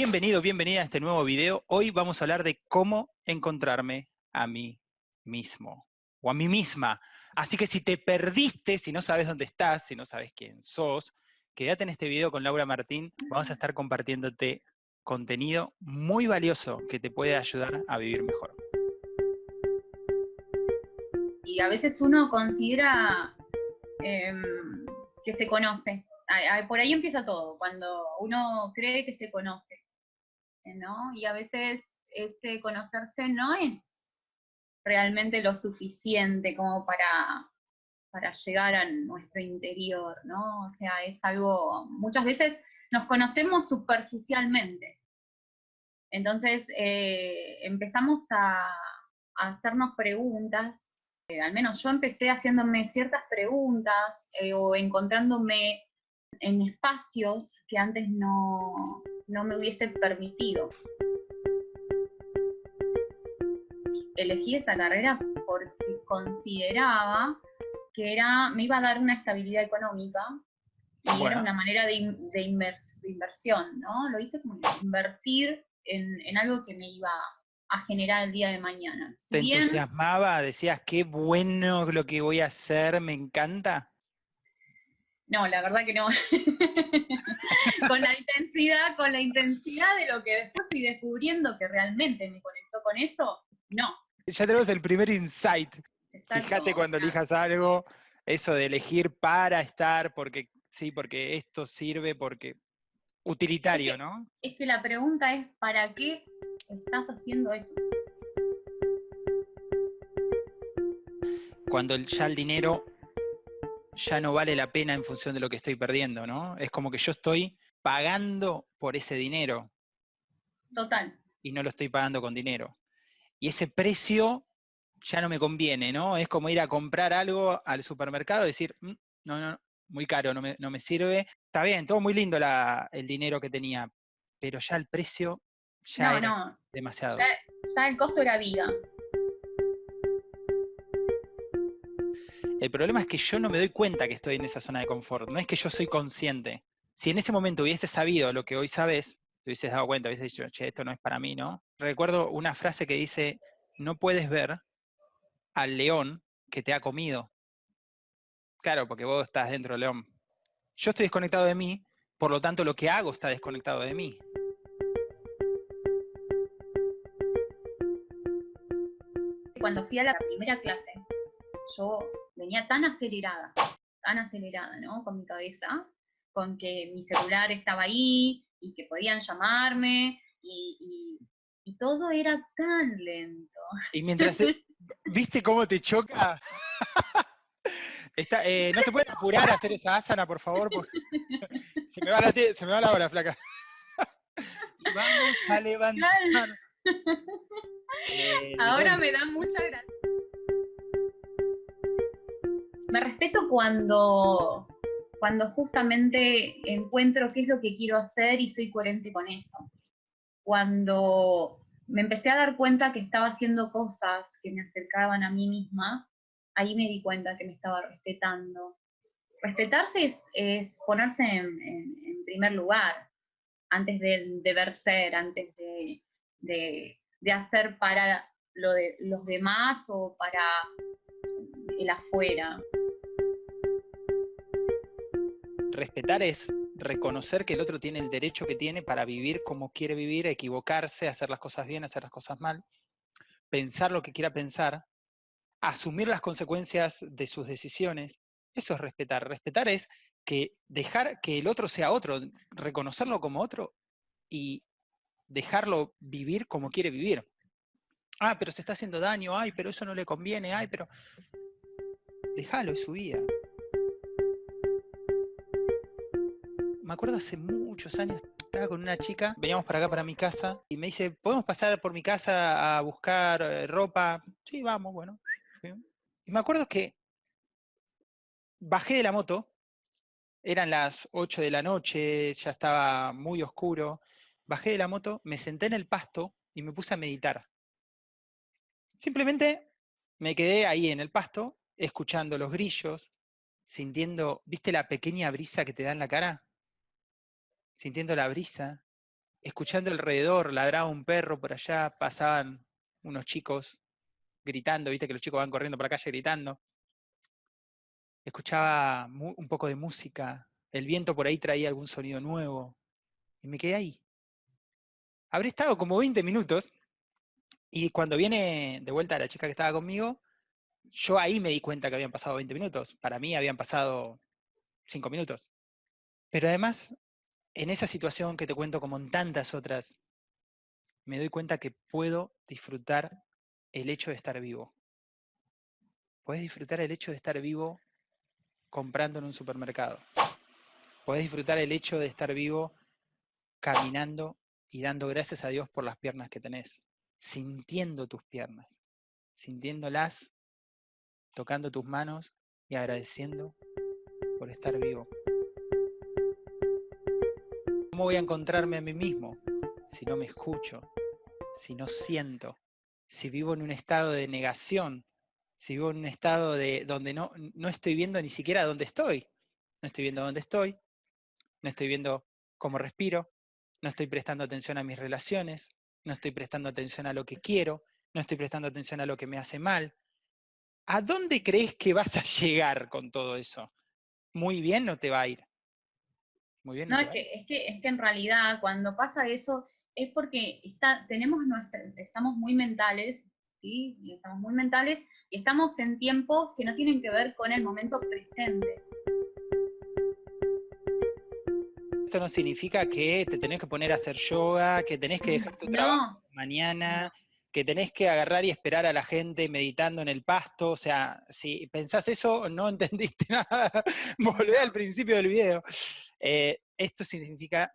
Bienvenido, bienvenida a este nuevo video. Hoy vamos a hablar de cómo encontrarme a mí mismo o a mí misma. Así que si te perdiste, si no sabes dónde estás, si no sabes quién sos, quédate en este video con Laura Martín. Vamos a estar compartiéndote contenido muy valioso que te puede ayudar a vivir mejor. Y a veces uno considera em, que se conoce. Por ahí empieza todo, cuando uno cree que se conoce. Y a veces ese conocerse no es realmente lo suficiente como para, para llegar a nuestro interior, ¿no? O sea, es algo, muchas veces nos conocemos superficialmente. Entonces eh, empezamos a, hacernos preguntas, eh, al menos yo empecé haciéndome ciertas preguntas eh, o encontrándome en espacios que antes no, no me hubiese permitido. Elegí esa carrera porque consideraba que era, me iba a dar una estabilidad económica y era una manera de, de, inversión, ¿no? Lo hice como invertir en, algo que me iba a generar el día de mañana. ¿Te entusiasmaba? ¿Decías qué bueno lo que voy a hacer? ¿Me encanta? No, la verdad que no. con la intensidad, con la intensidad de lo que después fui descubriendo que realmente me conectó con eso, no. Ya tenemos el primer insight. Fíjate cuando elijas algo, eso de elegir para estar, porque sí, porque esto sirve, porque utilitario, ¿no? Es que la pregunta es, ¿para qué estás haciendo eso? Cuando ya el dinero ya no vale la pena en función de lo que estoy perdiendo, ¿no? Es como que yo estoy pagando por ese dinero. Total. Y no lo estoy pagando con dinero. Y ese precio ya no me conviene, ¿no? Es como ir a comprar algo al supermercado y decir, mm, no, no, muy caro, no me, sirve. Está bien, todo muy lindo el dinero que tenía, pero ya el precio ya era demasiado. Ya, ya el costo era vida. El problema es que yo no me doy cuenta que estoy en esa zona de confort, no es que yo soy consciente. Si en ese momento hubiese sabido lo que hoy sabes, te hubieses dado cuenta, hubieses dicho, che, esto no es para mí, ¿no? Recuerdo una frase que dice, no puedes ver al león que te ha comido. Claro, porque vos estás dentro del león. Yo estoy desconectado de mí, por lo tanto lo que hago está desconectado de mí. Cuando fui a la primera clase, yo venía tan acelerada, tan acelerada, ¿no? Con mi cabeza, con que mi celular estaba ahí y que podían llamarme y, todo era tan lento. Y mientras, ¿viste cómo te choca? Eh, no se puede apurar a hacer esa asana, por favor, se, me va la se me va la hora, flaca. Vamos a levantar. Eh, Ahora me da mucha gracia me respeto cuando, cuando justamente encuentro qué es lo que quiero hacer y soy coherente con eso. Cuando me empecé a dar cuenta que estaba haciendo cosas que me acercaban a mí misma, ahí me di cuenta que me estaba respetando. Respetarse es, ponerse en, primer lugar, antes de deber ser, antes de, de hacer para lo de los demás o para el afuera. Respetar es reconocer que el otro tiene el derecho que tiene para vivir como quiere vivir, equivocarse, hacer las cosas bien, hacer las cosas mal, pensar lo que quiera pensar, asumir las consecuencias de sus decisiones. Eso es respetar. Respetar es que dejar que el otro sea otro, reconocerlo como otro y dejarlo vivir como quiere vivir. Ah, pero se está haciendo daño, ay, pero eso no le conviene, ay, pero déjalo, es su vida. Me acuerdo hace muchos años, estaba con una chica, veníamos para acá, para mi casa, y me dice, ¿podemos pasar por mi casa a buscar eh, ropa? Sí, vamos, bueno. Y me acuerdo que bajé de la moto, eran las 8 de la noche, ya estaba muy oscuro, bajé de la moto, me senté en el pasto y me puse a meditar. Simplemente me quedé ahí en el pasto, escuchando los grillos, sintiendo, ¿viste la pequeña brisa que te da en la cara? Sintiendo la brisa, escuchando alrededor, ladraba un perro por allá, pasaban unos chicos gritando, viste que los chicos van corriendo por la calle gritando. Escuchaba un poco de música, el viento por ahí traía algún sonido nuevo, y me quedé ahí. Habré estado como 20 minutos, y cuando viene de vuelta la chica que estaba conmigo, yo ahí me di cuenta que habían pasado 20 minutos. Para mí habían pasado 5 minutos. Pero además, en esa situación que te cuento como en tantas otras, me doy cuenta que puedo disfrutar el hecho de estar vivo. Puedes disfrutar el hecho de estar vivo comprando en un supermercado. Puedes disfrutar el hecho de estar vivo caminando y dando gracias a Dios por las piernas que tenés, sintiendo tus piernas, sintiéndolas, tocando tus manos y agradeciendo por estar vivo. ¿Cómo voy a encontrarme a mí mismo si no me escucho, si no siento, si vivo en un estado de negación, si vivo en un estado de donde no, no estoy viendo ni siquiera dónde estoy? No estoy viendo dónde estoy, no estoy viendo cómo respiro, no estoy prestando atención a mis relaciones, no estoy prestando atención a lo que quiero, no estoy prestando atención a lo que me hace mal. ¿A dónde crees que vas a llegar con todo eso? Muy bien no te va a ir no, es, que, es, que, es que en realidad cuando pasa eso es porque está, tenemos nuestra, estamos muy mentales, ¿sí? estamos muy mentales y estamos en tiempos que no tienen que ver con el momento presente. Esto no significa que te tenés que poner a hacer yoga, que tenés que dejar tu trabajo mañana, que tenés que agarrar y esperar a la gente meditando en el pasto. O sea, si pensás eso, no entendiste nada. Volvé al principio del video. Eh, esto significa,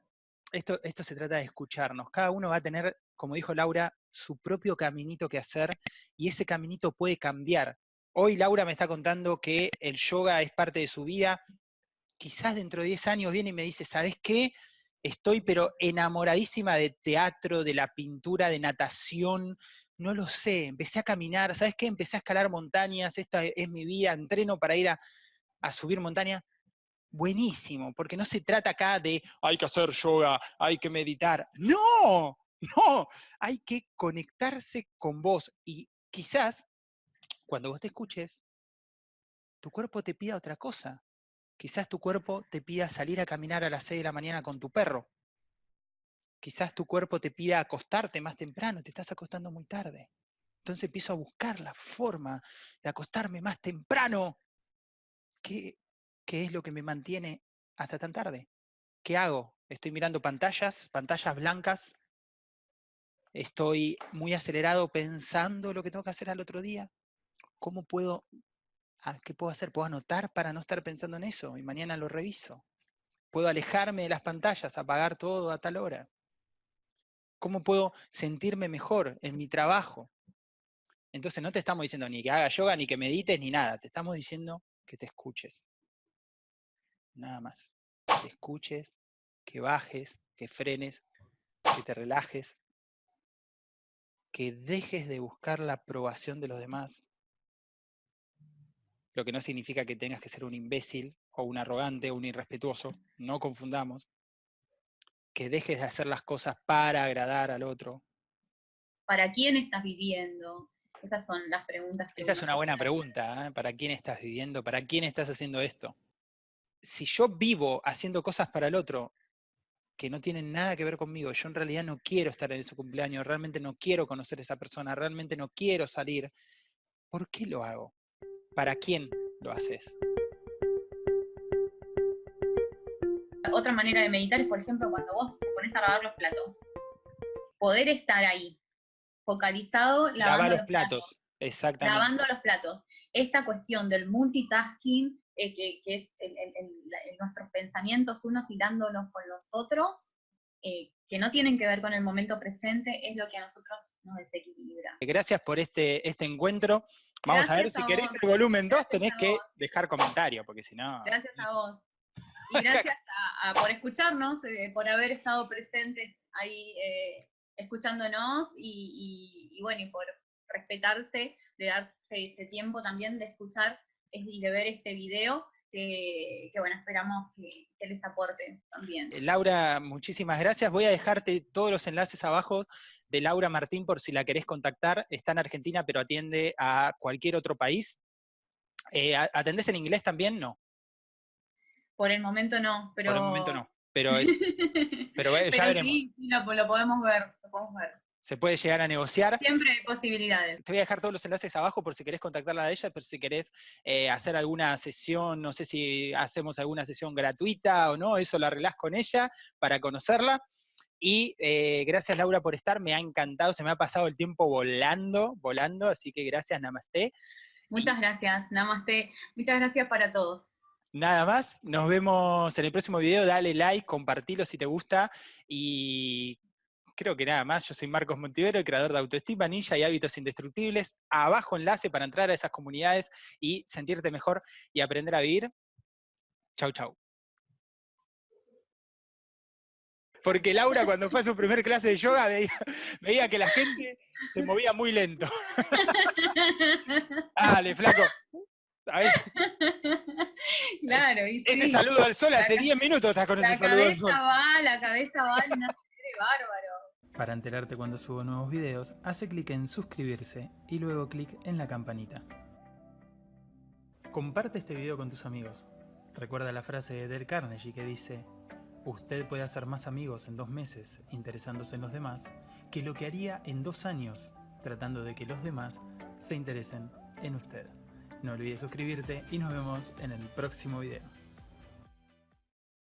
esto, esto se trata de escucharnos. Cada uno va a tener, como dijo Laura, su propio caminito que hacer y ese caminito puede cambiar. Hoy Laura me está contando que el yoga es parte de su vida. Quizás dentro de 10 años viene y me dice, ¿sabes qué? Estoy pero enamoradísima de teatro, de la pintura, de natación, no lo sé, empecé a caminar, ¿sabes qué? Empecé a escalar montañas, esta es mi vida, entreno para ir a, a subir montañas buenísimo, porque no se trata acá de hay que hacer yoga, hay que meditar. No, no, hay que conectarse con vos y quizás cuando vos te escuches, tu cuerpo te pida otra cosa. Quizás tu cuerpo te pida salir a caminar a las 6 de la mañana con tu perro. Quizás tu cuerpo te pida acostarte más temprano, te estás acostando muy tarde. Entonces empiezo a buscar la forma de acostarme más temprano. que ¿qué es lo que me mantiene hasta tan tarde? ¿Qué hago? Estoy mirando pantallas, pantallas blancas. Estoy muy acelerado pensando lo que tengo que hacer al otro día. ¿Cómo puedo, ah, qué puedo hacer? ¿Puedo anotar para no estar pensando en eso? Y mañana lo reviso. ¿Puedo alejarme de las pantallas, apagar todo a tal hora? ¿Cómo puedo sentirme mejor en mi trabajo? Entonces no te estamos diciendo ni que haga yoga, ni que medites, ni nada. Te estamos diciendo que te escuches nada más. Que escuches, que bajes, que frenes, que te relajes, que dejes de buscar la aprobación de los demás. Lo que no significa que tengas que ser un imbécil o un arrogante o un irrespetuoso, no confundamos. Que dejes de hacer las cosas para agradar al otro. ¿Para quién estás viviendo? Esas son las preguntas que... Esa es una buena pregunta, ¿eh? ¿para quién estás viviendo? ¿Para quién estás haciendo esto? Si yo vivo haciendo cosas para el otro que no tienen nada que ver conmigo, yo en realidad no quiero estar en su cumpleaños, realmente no quiero conocer a esa persona, realmente no quiero salir, ¿por qué lo hago? ¿Para quién lo haces? Otra manera de meditar es, por ejemplo, cuando vos te pones a lavar los platos. Poder estar ahí, focalizado lavando los, platos. Exactamente. Lavando los platos. Esta cuestión del multitasking eh, que, es nuestros pensamientos unos hilándonos con los otros, eh, que no tienen que ver con el momento presente, es lo que a nosotros nos desequilibra. Gracias por este, este encuentro. Vamos a ver, si querés el volumen 2 tenés que dejar comentario, porque si no... Gracias a vos. Y gracias por escucharnos, eh, por haber estado presentes ahí escuchándonos y, y, bueno, y por respetarse, de darse ese tiempo también de escuchar y de ver este video que, bueno, esperamos que, les aporte también. Eh, Laura, muchísimas gracias. Voy a dejarte todos los enlaces abajo de Laura Martín por si la querés contactar. Está en Argentina, pero atiende a cualquier otro país. Eh, ¿Atendés en inglés también? No. Por el momento no, pero... Por el momento no, pero es... pero, ya veremos. Sí, lo, podemos ver, lo podemos ver se puede llegar a negociar. Siempre hay posibilidades. Te voy a dejar todos los enlaces abajo por si querés contactarla a ella, pero si querés eh, hacer alguna sesión, no sé si hacemos alguna sesión gratuita o no, eso lo arreglás con ella para conocerla. Y eh, gracias Laura por estar, me ha encantado, se me ha pasado el tiempo volando, volando, así que gracias, namaste. Muchas gracias, namaste. Muchas gracias para todos. Nada más, nos vemos en el próximo video, dale like, compartilo si te gusta y creo que nada más. Yo soy Marcos Montivero, el creador de Autoestima Ninja y Hábitos Indestructibles. Abajo enlace para entrar a esas comunidades y sentirte mejor y aprender a vivir. Chau, chau. Porque Laura cuando fue a su primer clase de yoga veía, que la gente se movía muy lento. Dale, flaco. Claro, ese saludo al sol hace 10 minutos estás con ese saludo al sol. La cabeza va, la cabeza va, no bárbaro. Para enterarte cuando subo nuevos videos, hace clic en suscribirse y luego clic en la campanita. Comparte este video con tus amigos. Recuerda la frase de Del Carnegie que dice Usted puede hacer más amigos en dos meses interesándose en los demás que lo que haría en dos años tratando de que los demás se interesen en usted. No olvides suscribirte y nos vemos en el próximo video.